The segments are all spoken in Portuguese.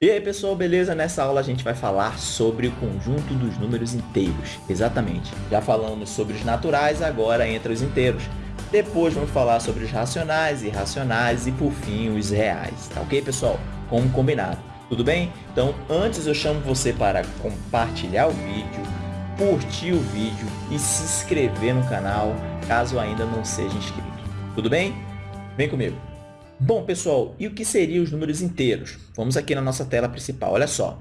E aí pessoal, beleza? Nessa aula a gente vai falar sobre o conjunto dos números inteiros. Exatamente. Já falamos sobre os naturais, agora entra os inteiros. Depois vamos falar sobre os racionais, irracionais e por fim os reais. Tá ok pessoal? Como combinado. Tudo bem? Então antes eu chamo você para compartilhar o vídeo, curtir o vídeo e se inscrever no canal caso ainda não seja inscrito. Tudo bem? Vem comigo. Bom, pessoal, e o que seriam os números inteiros? Vamos aqui na nossa tela principal, olha só.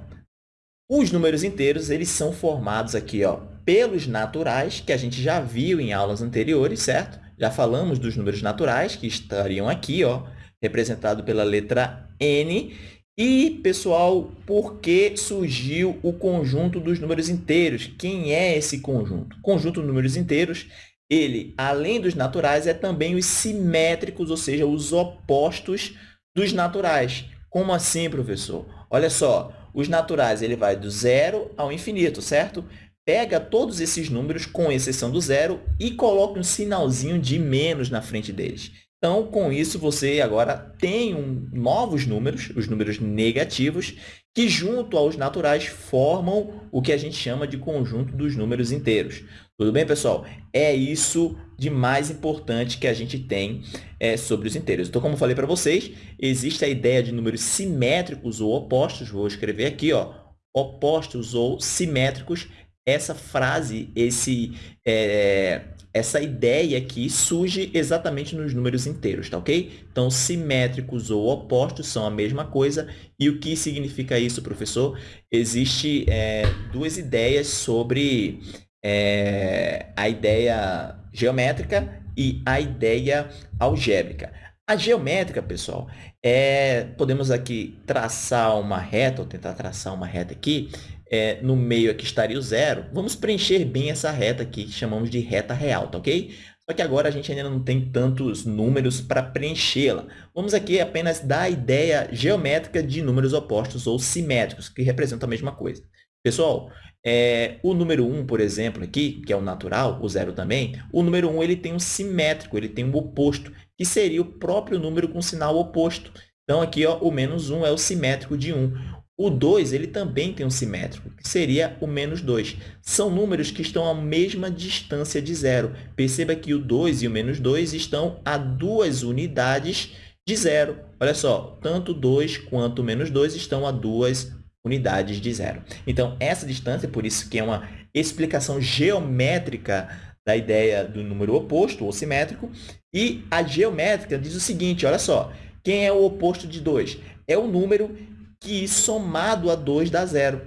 Os números inteiros, eles são formados aqui, ó, pelos naturais, que a gente já viu em aulas anteriores, certo? Já falamos dos números naturais, que estariam aqui, ó, representado pela letra N. E, pessoal, por que surgiu o conjunto dos números inteiros? Quem é esse conjunto? O conjunto de números inteiros ele, além dos naturais, é também os simétricos, ou seja, os opostos dos naturais. Como assim, professor? Olha só, os naturais ele vai do zero ao infinito, certo? Pega todos esses números, com exceção do zero, e coloca um sinalzinho de menos na frente deles. Então, com isso, você agora tem um, novos números, os números negativos, que, junto aos naturais, formam o que a gente chama de conjunto dos números inteiros. Tudo bem, pessoal? É isso de mais importante que a gente tem é, sobre os inteiros. Então, como eu falei para vocês, existe a ideia de números simétricos ou opostos. Vou escrever aqui, ó, opostos ou simétricos. Essa frase, esse, é, essa ideia aqui surge exatamente nos números inteiros, tá ok? Então, simétricos ou opostos são a mesma coisa. E o que significa isso, professor? Existem é, duas ideias sobre é, a ideia geométrica e a ideia algébrica. A geométrica, pessoal, é, podemos aqui traçar uma reta, ou tentar traçar uma reta aqui, é, no meio aqui estaria o zero. Vamos preencher bem essa reta aqui, que chamamos de reta real, tá ok? Só que agora a gente ainda não tem tantos números para preenchê-la. Vamos aqui apenas dar a ideia geométrica de números opostos ou simétricos, que representam a mesma coisa. Pessoal, é, o número 1, por exemplo, aqui, que é o natural, o zero também, o número 1 ele tem um simétrico, ele tem um oposto, que seria o próprio número com sinal oposto. Então, aqui ó, o menos 1 é o simétrico de 1. O 2 ele também tem um simétrico, que seria o menos 2. São números que estão à mesma distância de zero. Perceba que o 2 e o menos 2 estão a duas unidades de zero. Olha só, tanto 2 quanto menos 2 estão a duas unidades de zero. Então, essa distância, por isso que é uma explicação geométrica da ideia do número oposto ou simétrico. E a geométrica diz o seguinte, olha só, quem é o oposto de 2? É o número que somado a 2 dá zero.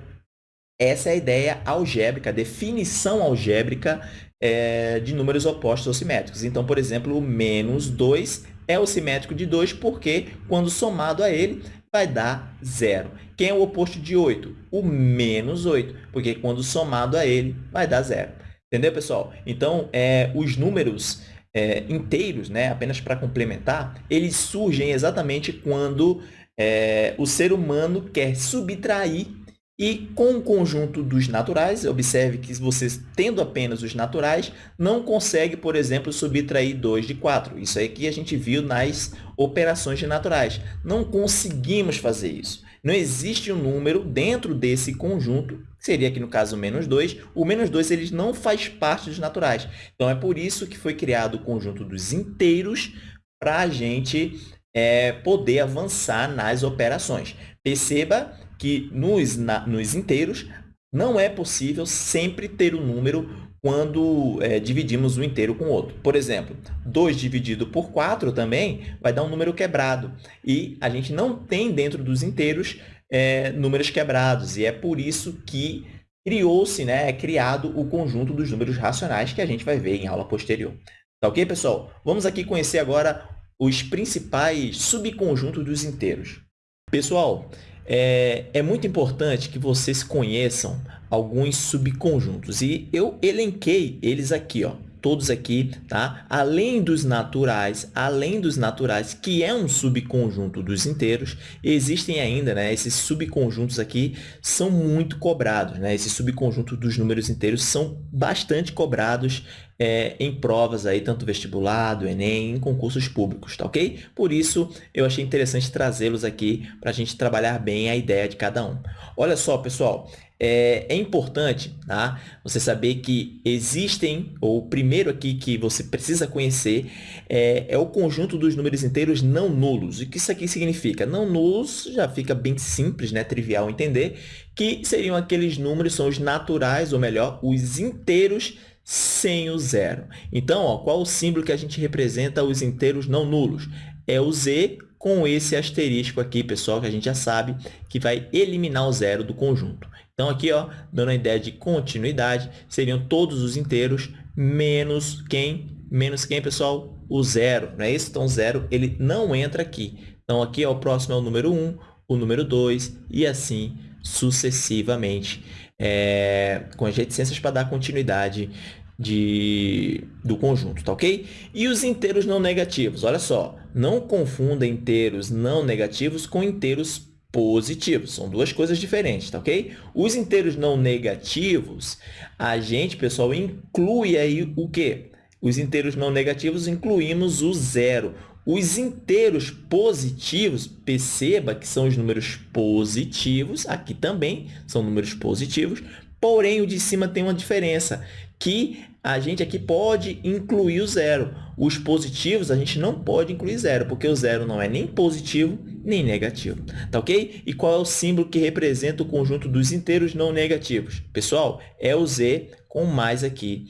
Essa é a ideia algébrica, a definição algébrica é, de números opostos ou simétricos. Então, por exemplo, o menos 2 é o simétrico de 2 porque, quando somado a ele, vai dar zero. Quem é o oposto de 8? O menos 8, porque quando somado a ele, vai dar zero. Entendeu, pessoal? Então, é, os números é, inteiros, né, apenas para complementar, eles surgem exatamente quando é, o ser humano quer subtrair e com o conjunto dos naturais, observe que vocês, tendo apenas os naturais, não consegue, por exemplo, subtrair 2 de 4. Isso aí que a gente viu nas operações de naturais. Não conseguimos fazer isso. Não existe um número dentro desse conjunto, seria aqui no caso menos 2. O menos 2 ele não faz parte dos naturais. Então, é por isso que foi criado o conjunto dos inteiros para a gente é, poder avançar nas operações. Perceba que nos, na, nos inteiros não é possível sempre ter um número quando é, dividimos um inteiro com outro. Por exemplo, 2 dividido por 4 também vai dar um número quebrado. E a gente não tem dentro dos inteiros é, números quebrados. E é por isso que criou-se, né, é criado o conjunto dos números racionais que a gente vai ver em aula posterior. Tá ok, pessoal? Vamos aqui conhecer agora os principais subconjuntos dos inteiros. Pessoal, é, é muito importante que vocês conheçam alguns subconjuntos. E eu elenquei eles aqui. Ó. todos aqui, tá? Além dos naturais, além dos naturais, que é um subconjunto dos inteiros, existem ainda, né? Esses subconjuntos aqui são muito cobrados, né? Esses subconjuntos dos números inteiros são bastante cobrados é, em provas, aí, tanto vestibular, do Enem, em concursos públicos, tá ok? Por isso, eu achei interessante trazê-los aqui para a gente trabalhar bem a ideia de cada um. Olha só, pessoal, é, é, importante tá? você saber que existem, ou o primeiro aqui que você precisa conhecer é, é, o conjunto dos números inteiros não nulos. O que isso aqui significa? Não nulos já fica bem simples, né? trivial entender, que seriam aqueles números, são os naturais, ou melhor, os inteiros sem o zero. Então, ó, qual o símbolo que a gente representa os inteiros não nulos? É o z com esse asterisco aqui, pessoal, que a gente já sabe que vai eliminar o zero do conjunto. Então, aqui, ó, dando a ideia de continuidade, seriam todos os inteiros menos quem? Menos quem, pessoal? O zero, não é isso? Então, zero, ele não entra aqui. Então, aqui, ó, o próximo é o número 1, o número 2 e assim sucessivamente, é, com as reticências para dar continuidade de, do conjunto, tá ok? E os inteiros não negativos, olha só, não confunda inteiros não negativos com inteiros positivos, são duas coisas diferentes, tá ok? Os inteiros não negativos, a gente, pessoal, inclui aí o quê? Os inteiros não negativos incluímos o zero. Os inteiros positivos, perceba que são os números positivos, aqui também são números positivos, porém o de cima tem uma diferença, que a gente aqui pode incluir o zero. Os positivos a gente não pode incluir zero, porque o zero não é nem positivo nem negativo. Tá ok? E qual é o símbolo que representa o conjunto dos inteiros não negativos? Pessoal, é o z com mais aqui,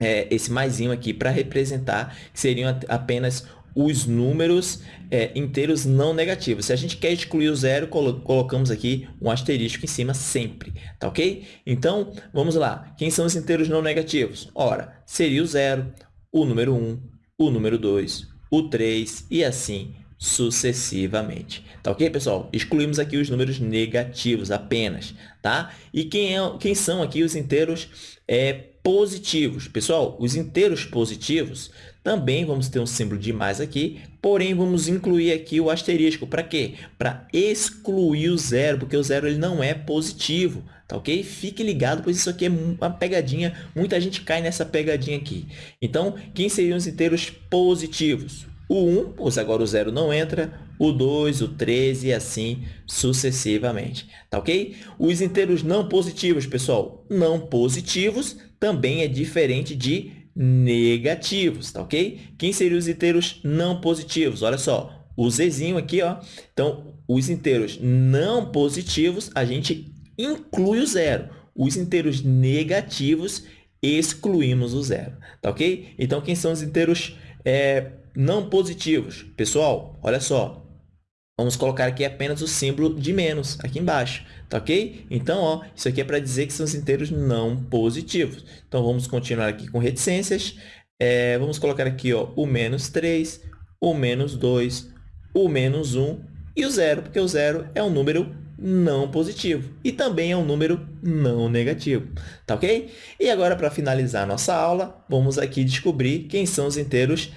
é, esse maisinho aqui para representar, que seriam apenas os números é, inteiros não negativos. Se a gente quer excluir o zero, colo colocamos aqui um asterisco em cima sempre, tá ok? Então, vamos lá. Quem são os inteiros não negativos? Ora, seria o zero, o número 1, o número 2, o 3 e assim sucessivamente. Tá ok, pessoal? Excluímos aqui os números negativos apenas, tá? E quem, é, quem são aqui os inteiros é, positivos? Pessoal, os inteiros positivos também vamos ter um símbolo de mais aqui, porém vamos incluir aqui o asterisco. Para quê? Para excluir o zero, porque o zero ele não é positivo, tá ok? Fique ligado, pois isso aqui é uma pegadinha, muita gente cai nessa pegadinha aqui. Então, quem seriam os inteiros positivos? O 1, pois agora o zero não entra, o 2, o 3 e assim sucessivamente, tá ok? Os inteiros não positivos, pessoal, não positivos também é diferente de negativos, tá ok? Quem seriam os inteiros não positivos? Olha só, o Zzinho aqui, ó. Então, os inteiros não positivos, a gente inclui o zero. Os inteiros negativos, excluímos o zero, tá ok? Então, quem são os inteiros é, não positivos? Pessoal, olha só, Vamos colocar aqui apenas o símbolo de menos, aqui embaixo, tá ok? Então, ó, isso aqui é para dizer que são os inteiros não positivos. Então, vamos continuar aqui com reticências. É, vamos colocar aqui ó, o menos 3, o menos 2, o menos 1 e o zero, porque o zero é um número não positivo e também é um número não negativo, tá ok? E agora, para finalizar nossa aula, vamos aqui descobrir quem são os inteiros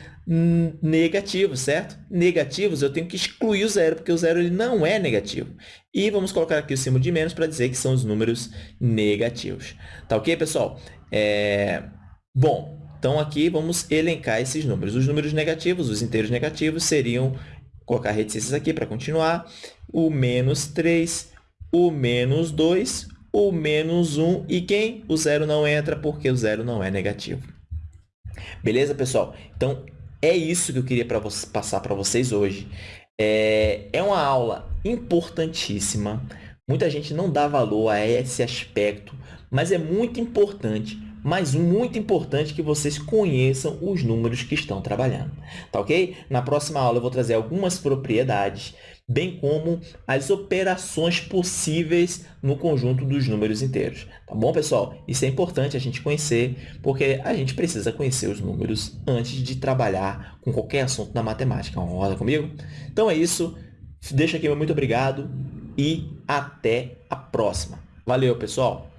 negativos, certo? Negativos, eu tenho que excluir o zero, porque o zero ele não é negativo. E vamos colocar aqui o símbolo de menos para dizer que são os números negativos. Tá ok, pessoal? É... Bom, então aqui vamos elencar esses números. Os números negativos, os inteiros negativos, seriam, colocar reticências aqui para continuar, o menos 3, o menos 2, o menos 1 e quem? O zero não entra porque o zero não é negativo. Beleza, pessoal? Então, é isso que eu queria pra passar para vocês hoje. É, é uma aula importantíssima. Muita gente não dá valor a esse aspecto, mas é muito importante mas muito importante que vocês conheçam os números que estão trabalhando, tá ok? Na próxima aula eu vou trazer algumas propriedades, bem como as operações possíveis no conjunto dos números inteiros, tá bom, pessoal? Isso é importante a gente conhecer, porque a gente precisa conhecer os números antes de trabalhar com qualquer assunto na matemática. Concorda comigo? Então é isso, deixa aqui meu muito obrigado e até a próxima. Valeu, pessoal!